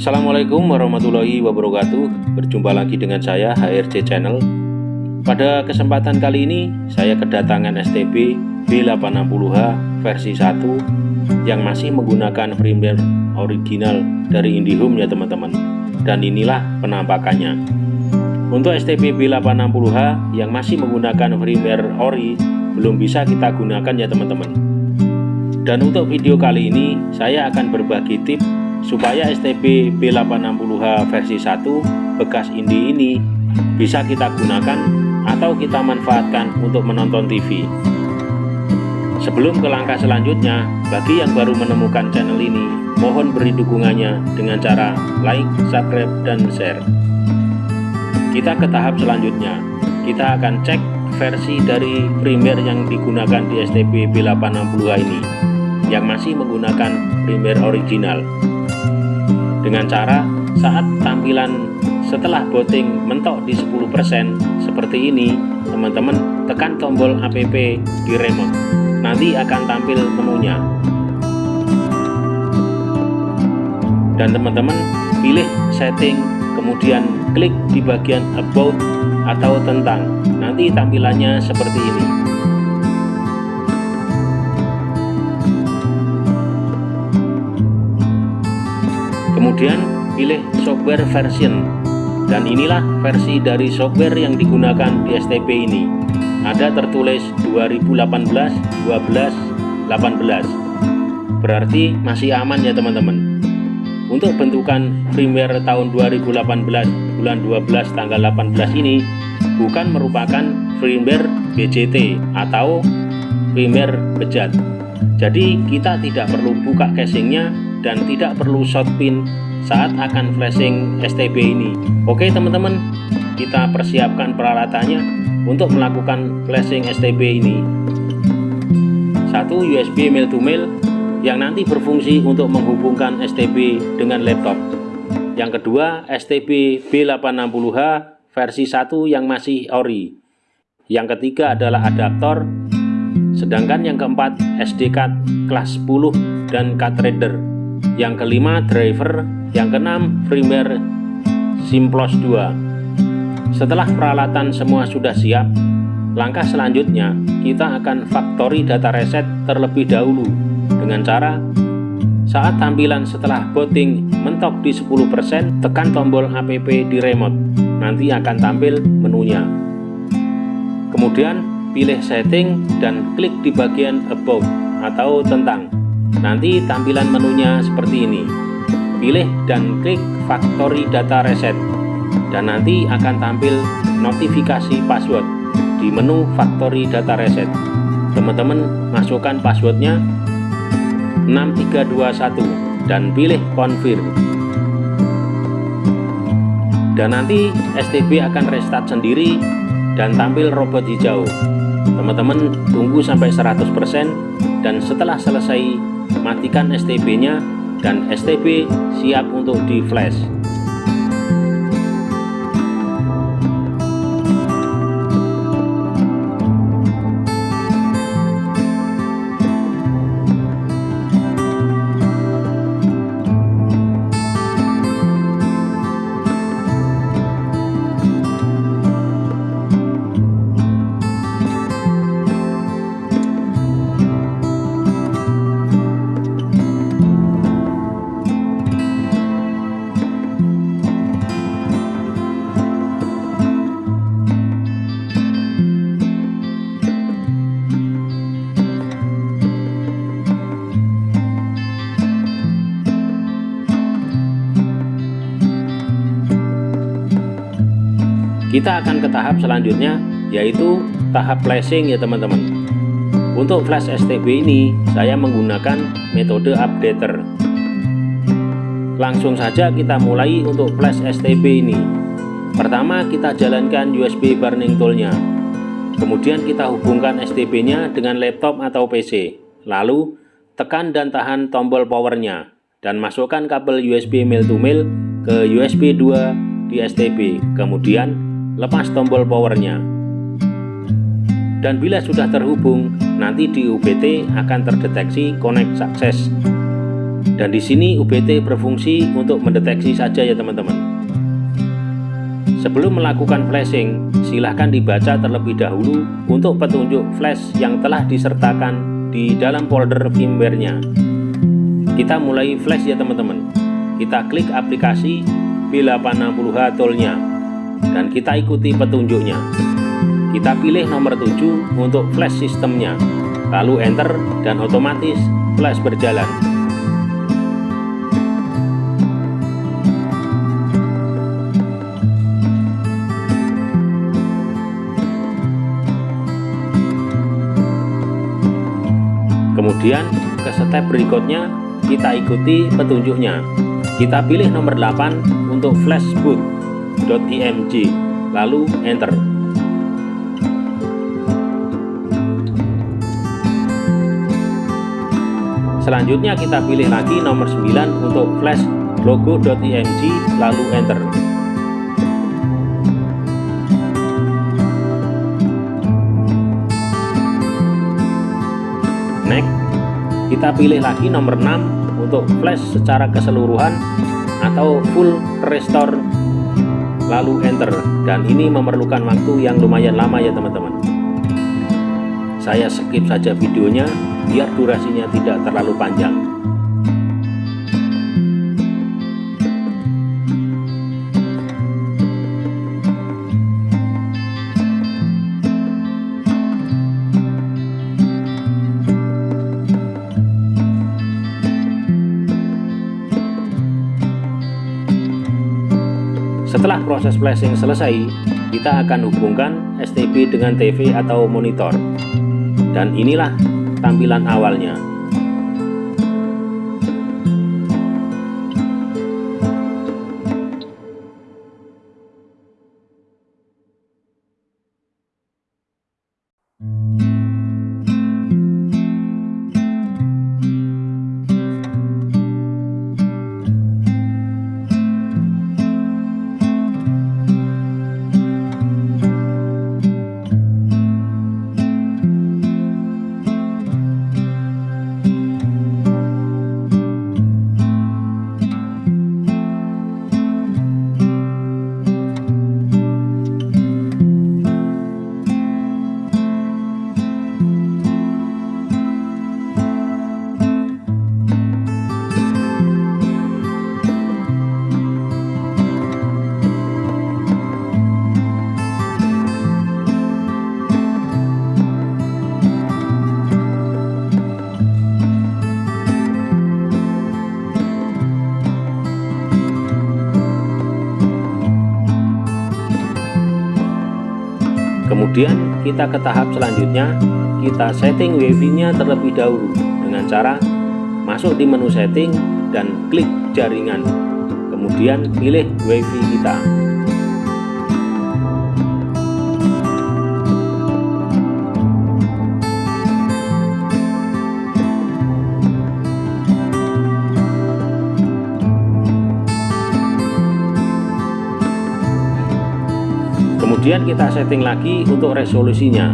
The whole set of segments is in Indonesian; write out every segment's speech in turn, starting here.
Assalamualaikum warahmatullahi wabarakatuh. Berjumpa lagi dengan saya HRC Channel. Pada kesempatan kali ini Saya kedatangan STB B860H versi 1 Yang masih menggunakan firmware original dari Indihome ya teman-teman. Dan inilah penampakannya. Untuk STB B860H yang masih menggunakan firmware ori Belum bisa kita gunakan ya teman-teman. Dan untuk video kali ini Saya akan berbagi tips supaya STB B860H versi 1 bekas Indi ini bisa kita gunakan atau kita manfaatkan untuk menonton TV. Sebelum ke langkah selanjutnya, bagi yang baru menemukan channel ini, mohon beri dukungannya dengan cara like, subscribe, dan share. Kita ke tahap selanjutnya, kita akan cek versi dari firmware yang digunakan di STB B860H ini, yang masih menggunakan firmware original dengan cara saat tampilan setelah booting mentok di 10% seperti ini teman-teman tekan tombol app di remote. Nanti akan tampil menunya. Dan teman-teman pilih setting kemudian klik di bagian about atau tentang. Nanti tampilannya seperti ini kemudian pilih software version. Dan inilah versi dari software yang digunakan di STB ini. Ada tertulis 2018 12 18 berarti masih aman ya teman-teman. Untuk bentukan firmware tahun 2018 bulan 12 tanggal 18 ini bukan merupakan firmware BJT atau firmware bejat. Jadi kita tidak perlu buka casingnya dan tidak perlu short pin saat akan flashing STB ini. Oke teman-teman kita persiapkan peralatannya untuk melakukan flashing STB ini. Satu USB mail to mail yang nanti berfungsi untuk menghubungkan STB dengan laptop. Yang kedua STB B860H versi 1 yang masih ori. Yang ketiga adalah adaptor. Sedangkan yang keempat SD card kelas 10 dan card reader yang kelima driver, yang keenam firmware Simplos 2. Setelah peralatan semua sudah siap, langkah selanjutnya kita akan factory data reset terlebih dahulu. Dengan cara saat tampilan setelah booting mentok di 10% tekan tombol app di remote. Nanti akan tampil menunya. Kemudian pilih setting dan klik di bagian about atau tentang Nanti tampilan menunya seperti ini. Pilih dan klik Factory Data Reset dan nanti akan tampil notifikasi password di menu Factory Data Reset. Teman-teman masukkan passwordnya 6321 dan pilih confirm. Dan nanti STB akan restart sendiri dan tampil robot hijau. Teman-teman tunggu sampai 100% dan setelah selesai matikan STB-nya dan STB siap untuk di flash. Kita akan ke tahap selanjutnya yaitu tahap flashing ya teman-teman. Untuk flash STB ini saya menggunakan metode updater. Langsung saja kita mulai untuk flash STB ini. Pertama kita jalankan USB burning toolnya. Kemudian kita hubungkan STB nya dengan laptop atau PC lalu tekan dan tahan tombol powernya. Dan masukkan kabel USB mil to mil ke USB 2 di STB kemudian lepas tombol powernya dan bila sudah terhubung nanti di UBT akan terdeteksi connect sukses Dan di sini UBT berfungsi untuk mendeteksi saja ya teman-teman. Sebelum melakukan flashing, silahkan dibaca terlebih dahulu untuk petunjuk flash yang telah disertakan di dalam folder firmware-nya. Kita mulai flash ya teman-teman. Kita klik aplikasi B860H toolnya dan kita ikuti petunjuknya. Kita pilih nomor 7 untuk flash sistemnya, lalu enter dan otomatis flash berjalan. Kemudian ke step berikutnya kita ikuti petunjuknya. Kita pilih nomor 8 untuk flashboot.img lalu enter. Selanjutnya kita pilih lagi nomor 9 untuk flash logo.img lalu enter. kita pilih lagi nomor 6 untuk flash secara keseluruhan atau full restore lalu enter. Dan ini memerlukan waktu yang lumayan lama ya teman-teman. Saya skip saja videonya biar durasinya tidak terlalu panjang proses flashing selesai, kita akan hubungkan STB dengan TV atau monitor. Dan inilah tampilan awalnya. Kemudian kita ke tahap selanjutnya, kita setting wifi-nya terlebih dahulu dengan cara masuk di menu setting dan klik jaringan. Kemudian pilih wifi kita. Kemudian kita setting lagi untuk resolusinya.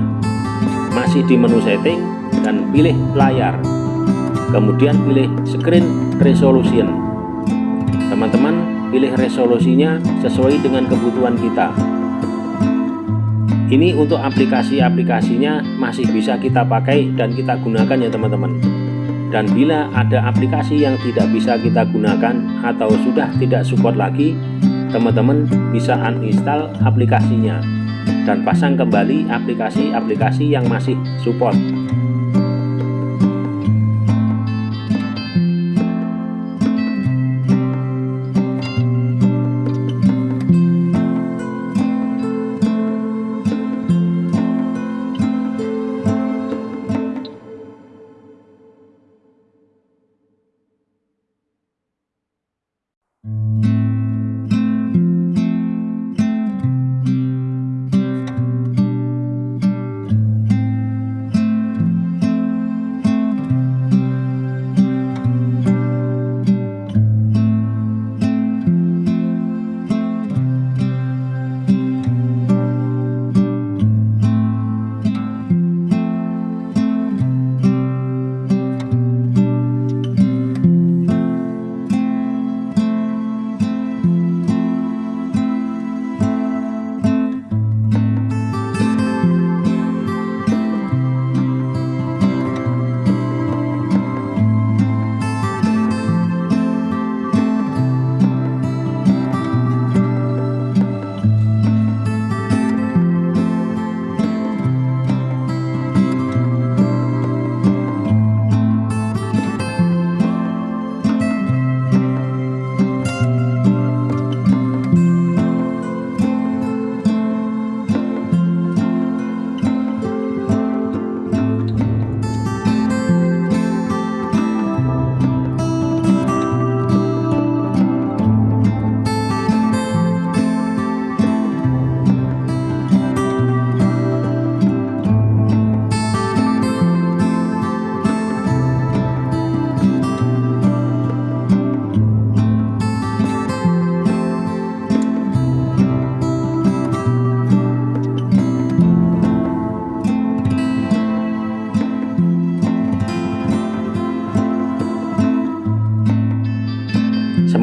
Masih di menu setting dan pilih layar. Kemudian pilih screen resolution. Teman-teman pilih resolusinya sesuai dengan kebutuhan kita. Ini untuk aplikasi-aplikasinya masih bisa kita pakai dan kita gunakan ya teman-teman. Dan bila ada aplikasi yang tidak bisa kita gunakan atau sudah tidak support lagi teman-teman bisa uninstall aplikasinya dan pasang kembali aplikasi-aplikasi yang masih support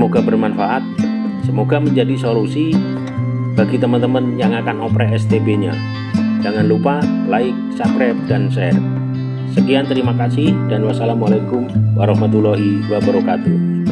Semoga bermanfaat, semoga menjadi solusi bagi teman-teman yang akan oprek STB-nya. Jangan lupa like, subscribe, dan share. Sekian terima kasih dan wassalamualaikum warahmatullahi wabarakatuh.